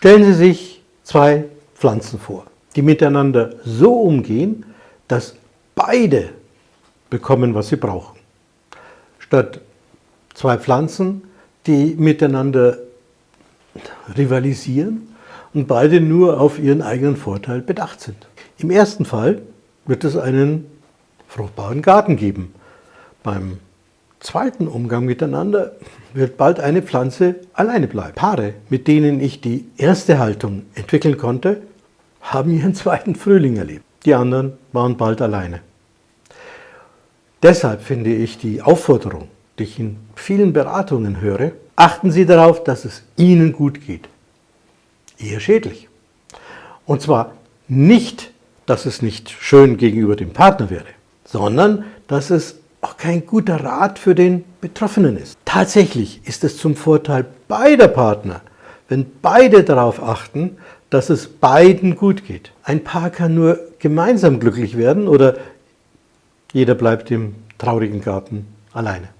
Stellen Sie sich zwei Pflanzen vor, die miteinander so umgehen, dass beide bekommen, was sie brauchen. Statt zwei Pflanzen, die miteinander rivalisieren und beide nur auf ihren eigenen Vorteil bedacht sind. Im ersten Fall wird es einen fruchtbaren Garten geben. Beim zweiten Umgang miteinander wird bald eine Pflanze alleine bleiben. Paare, mit denen ich die erste Haltung entwickeln konnte, haben ihren zweiten Frühling erlebt. Die anderen waren bald alleine. Deshalb finde ich die Aufforderung, die ich in vielen Beratungen höre, achten Sie darauf, dass es Ihnen gut geht. Eher schädlich. Und zwar nicht, dass es nicht schön gegenüber dem Partner wäre, sondern dass es auch kein guter Rat für den Betroffenen ist. Tatsächlich ist es zum Vorteil beider Partner, wenn beide darauf achten, dass es beiden gut geht. Ein Paar kann nur gemeinsam glücklich werden oder jeder bleibt im traurigen Garten alleine.